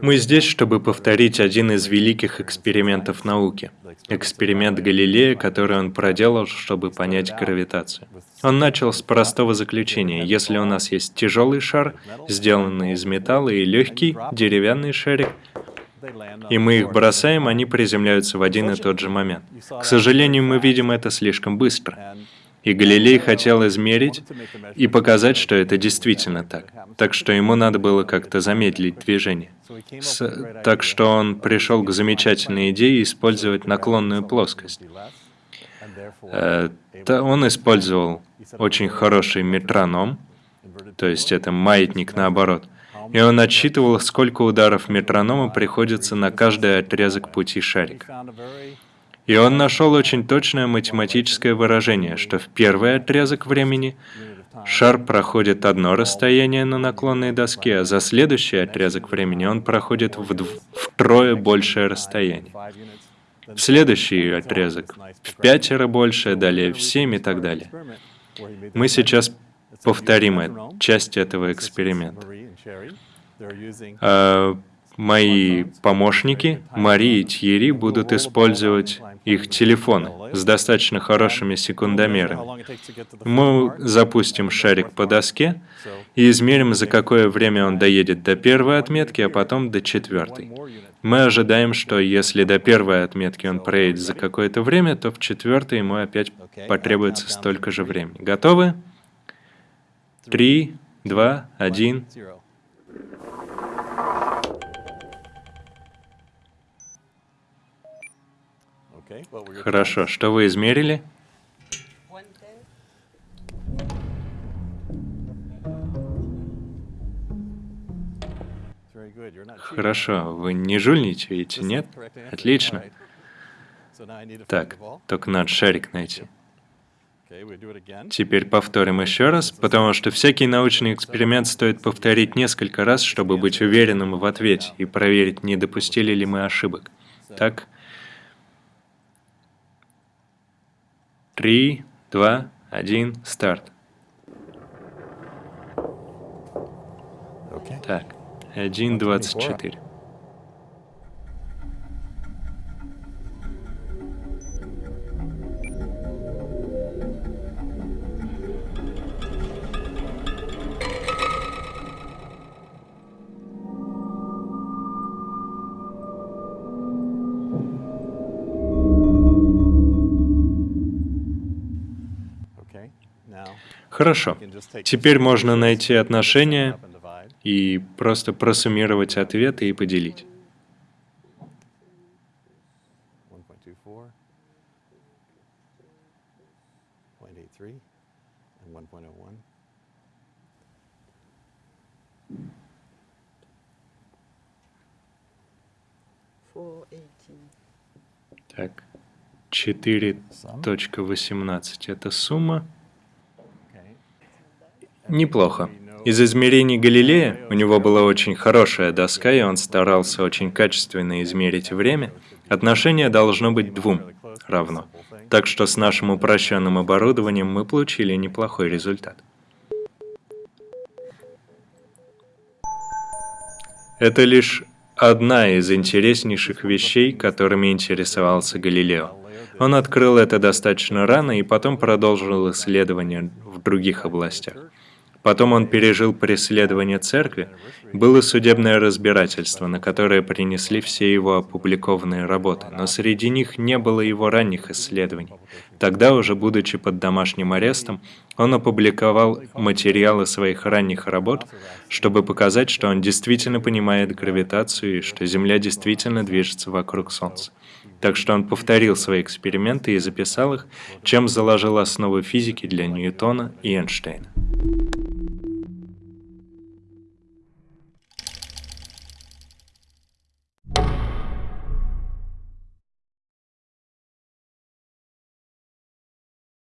Мы здесь, чтобы повторить один из великих экспериментов науки. Эксперимент Галилея, который он проделал, чтобы понять гравитацию. Он начал с простого заключения. Если у нас есть тяжелый шар, сделанный из металла, и легкий деревянный шарик, и мы их бросаем, они приземляются в один и тот же момент. К сожалению, мы видим это слишком быстро. И Галилей хотел измерить и показать, что это действительно так. Так что ему надо было как-то замедлить движение. С... Так что он пришел к замечательной идее использовать наклонную плоскость. Э, он использовал очень хороший метроном, то есть это маятник наоборот, и он отсчитывал, сколько ударов метронома приходится на каждый отрезок пути шарика. И он нашел очень точное математическое выражение, что в первый отрезок времени шар проходит одно расстояние на наклонной доске, а за следующий отрезок времени он проходит втрое большее расстояние. В следующий отрезок в пятеро больше, далее в семь и так далее. Мы сейчас повторим часть этого эксперимента. А мои помощники, Мари и Тьерри, будут использовать их телефоны с достаточно хорошими секундомерами. Мы запустим шарик по доске и измерим, за какое время он доедет до первой отметки, а потом до четвертой. Мы ожидаем, что если до первой отметки он проедет за какое-то время, то в четвертой ему опять потребуется столько же времени. Готовы? Три, два, один. Хорошо, что вы измерили? Хорошо, вы не жульничаете, нет? Отлично. Так, только надо шарик найти. Теперь повторим еще раз, потому что всякий научный эксперимент стоит повторить несколько раз, чтобы быть уверенным в ответе и проверить, не допустили ли мы ошибок. Так? Три, два, один, старт. Так, 1.24. Хорошо. Теперь можно найти отношения и просто просуммировать ответы и поделить. Так, 4.18 это сумма. Неплохо. Из измерений Галилея у него была очень хорошая доска, и он старался очень качественно измерить время. Отношение должно быть двум равно. Так что с нашим упрощенным оборудованием мы получили неплохой результат. Это лишь одна из интереснейших вещей, которыми интересовался Галилео. Он открыл это достаточно рано и потом продолжил исследования в других областях. Потом он пережил преследование церкви, было судебное разбирательство, на которое принесли все его опубликованные работы, но среди них не было его ранних исследований. Тогда, уже будучи под домашним арестом, он опубликовал материалы своих ранних работ, чтобы показать, что он действительно понимает гравитацию и что Земля действительно движется вокруг Солнца. Так что он повторил свои эксперименты и записал их, чем заложил основы физики для Ньютона и Эйнштейна.